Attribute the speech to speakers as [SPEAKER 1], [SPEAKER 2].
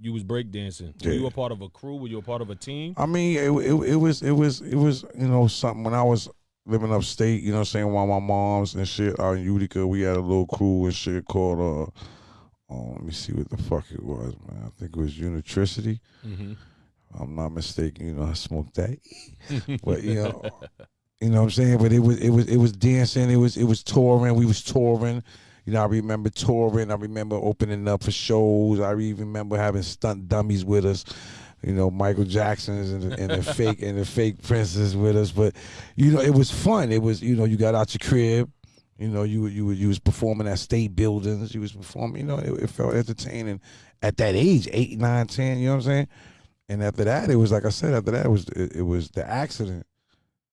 [SPEAKER 1] you was breakdancing. Were
[SPEAKER 2] Yeah.
[SPEAKER 1] you a part of a crew? Were you a part of a team?
[SPEAKER 2] I mean, it, it it was it was it was you know something when I was living upstate. You know, what I'm saying while my moms and shit out in Utica, we had a little crew and shit called uh. Oh, let me see what the fuck it was, man. I think it was Unitricity.
[SPEAKER 1] Mm-hmm.
[SPEAKER 2] I'm not mistaken. You know, I smoked that, but you know, you know what I'm saying. But it was it was it was dancing. It was it was touring. We was touring. You know, I remember touring. I remember opening up for shows. I even remember having stunt dummies with us. You know, Michael Jackson's and and the fake and the fake princes with us. But you know, it was fun. It was you know, you got out your crib. You know, you you you was performing at state buildings. You was performing. You know, it, it felt entertaining at that age, eight, nine, ten. You know what I'm saying? And after that, it was like I said. After that, it was it, it was the accident.